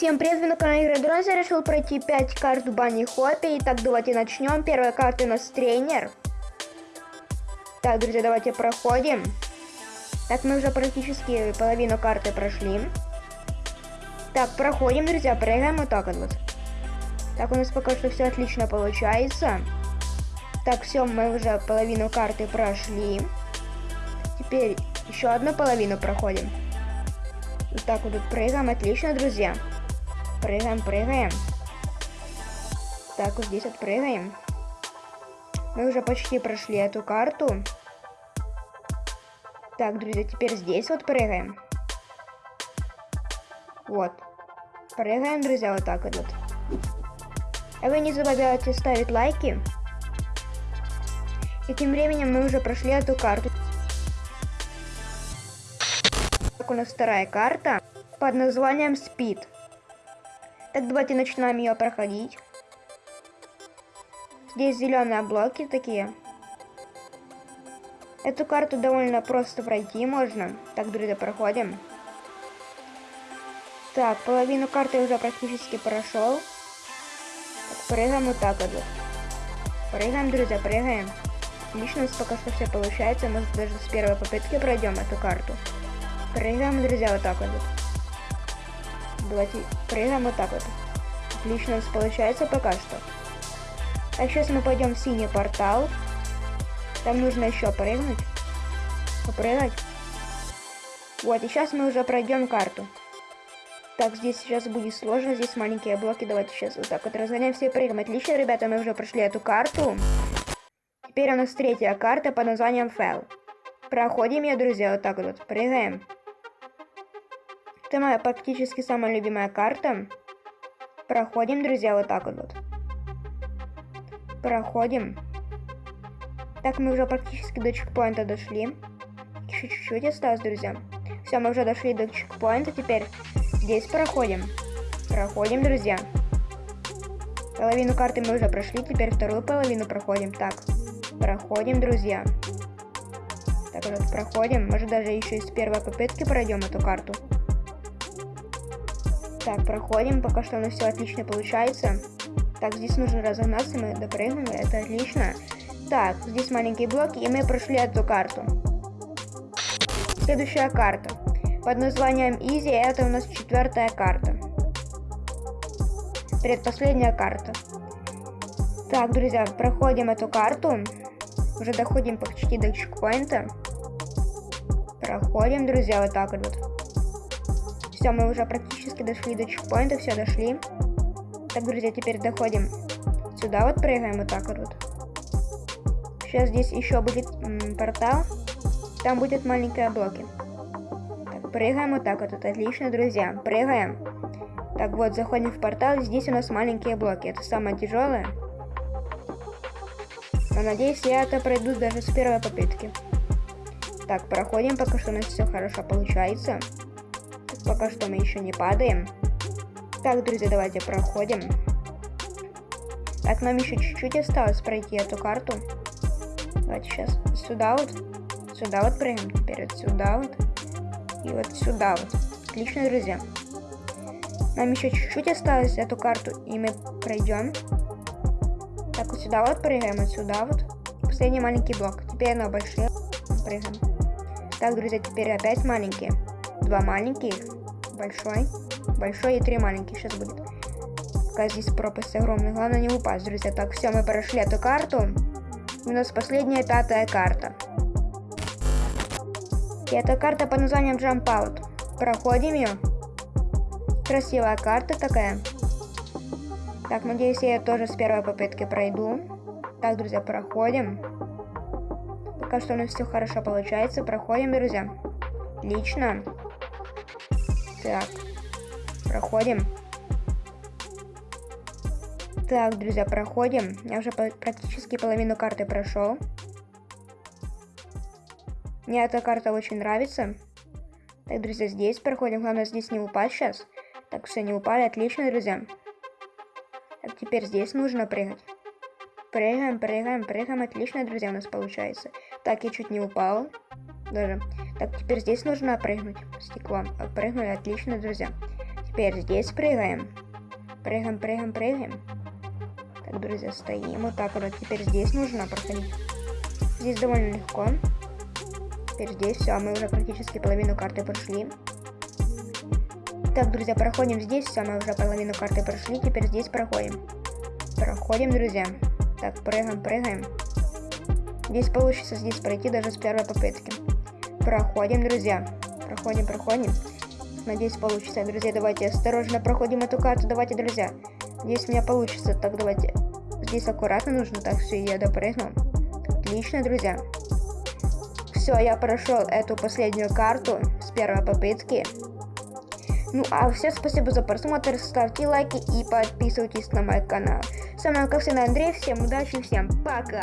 Всем привет, вы на канале Игры Дрон. Я решил пройти 5 карт в бане Хоппе. Итак, давайте начнем. Первая карта у нас тренер. Так, друзья, давайте проходим. Так, мы уже практически половину карты прошли. Так, проходим, друзья, прыгаем вот так вот. Так, у нас пока что все отлично получается. Так, все, мы уже половину карты прошли. Теперь еще одну половину проходим. Вот так вот прыгаем, отлично, друзья. Прыгаем, прыгаем. Так, вот здесь отпрыгаем. Мы уже почти прошли эту карту. Так, друзья, теперь здесь вот прыгаем. Вот. Прыгаем, друзья, вот так вот. А вы не забывайте ставить лайки. И тем временем мы уже прошли эту карту. Так, у нас вторая карта под названием Speed. Так, давайте начинаем ее проходить. Здесь зеленые блоки такие. Эту карту довольно просто пройти можно. Так, друзья, проходим. Так, половину карты уже практически прошел. Так, прыгаем вот так вот. Прыгаем, друзья, прыгаем. Отлично, у нас пока что все получается. Мы даже с первой попытки пройдем эту карту. Прыгаем, друзья, вот так вот. Давайте прыгаем вот так вот. Отлично у нас получается пока что. А сейчас мы пойдем в синий портал. Там нужно еще прыгнуть. Попрыгать. Вот, и сейчас мы уже пройдем карту. Так, здесь сейчас будет сложно, здесь маленькие блоки. Давайте сейчас вот так вот разгоняем все и прыгаем. Отлично, ребята, мы уже прошли эту карту. Теперь у нас третья карта под названием Фэл. Проходим ее, друзья, вот так вот. Прыгаем. Это моя практически самая любимая карта. Проходим, друзья, вот так вот. Проходим. Так, мы уже практически до чекпоинта дошли. Еще чуть-чуть осталось, друзья. Все, мы уже дошли до чекпоинта. Теперь здесь проходим. Проходим, друзья. Половину карты мы уже прошли. Теперь вторую половину проходим. Так, проходим, друзья. Так вот, проходим. Может, даже еще из первой попытки пройдем эту карту. Так, проходим, пока что у нас все отлично получается. Так, здесь нужно разогнаться, мы допрыгнули, это отлично. Так, здесь маленькие блоки, и мы прошли эту карту. Следующая карта. Под названием Easy, это у нас четвертая карта. Предпоследняя карта. Так, друзья, проходим эту карту. Уже доходим почти до чекпоинта. Проходим, друзья, вот так вот. Все, мы уже практически дошли до чекпоинта, все, дошли. Так, друзья, теперь доходим сюда, вот прыгаем вот так вот. Сейчас здесь еще будет портал, там будет маленькие блоки. Так, прыгаем вот так вот, это отлично, друзья, прыгаем. Так, вот, заходим в портал, здесь у нас маленькие блоки, это самое тяжелое. Но надеюсь, я это пройду даже с первой попытки. Так, проходим, пока что у нас все хорошо получается. Пока что мы еще не падаем. Так, друзья, давайте проходим. Так, нам еще чуть-чуть осталось пройти эту карту. Давайте сейчас сюда вот. Сюда вот прыгаем. Теперь вот сюда вот. И вот сюда вот. Отлично, друзья. Нам еще чуть-чуть осталось эту карту, и мы пройдем. Так, вот сюда вот прыгаем, вот сюда вот. Последний маленький блок. Теперь на большие прыгаем. Так, друзья, теперь опять маленькие два маленьких, большой, большой и три маленьких сейчас будет. Пока здесь пропасть огромная, главное не упасть, друзья. Так, все, мы прошли эту карту. У нас последняя пятая карта. И эта карта под названием Jump Out. Проходим ее. Красивая карта такая. Так, надеюсь, я тоже с первой попытки пройду. Так, друзья, проходим. Пока что у нас все хорошо получается. Проходим, друзья. Отлично. Так, проходим. Так, друзья, проходим. Я уже практически половину карты прошел. Мне эта карта очень нравится. Так, друзья, здесь проходим. Главное, здесь не упасть сейчас. Так, все, не упали. Отлично, друзья. Так, теперь здесь нужно прыгать. Прыгаем, прыгаем, прыгаем. Отлично, друзья, у нас получается. Так, я чуть не упал. Даже. Так, теперь здесь нужно прыгнуть стеклом. Прыгнули, отлично, друзья. Теперь здесь прыгаем. Прыгаем, прыгаем, прыгаем. Так, друзья, стоим. Вот так вот. Теперь здесь нужно проходить. Здесь довольно легко. Теперь здесь все, мы уже практически половину карты прошли. Так, друзья, проходим здесь, все, мы уже половину карты прошли, теперь здесь проходим. Проходим, друзья. Так, прыгаем, прыгаем. Здесь получится здесь пройти даже с первой попытки. Проходим, друзья. Проходим, проходим. Надеюсь, получится. Друзья, давайте осторожно проходим эту карту. Давайте, друзья. Здесь у меня получится. Так, давайте. Здесь аккуратно нужно. Так, все, я допрыгнул. Отлично, друзья. Все, я прошел эту последнюю карту с первой попытки. Ну а всем спасибо за просмотр, ставьте лайки и подписывайтесь на мой канал. С вами, как всегда, Андрей, всем удачи, всем пока!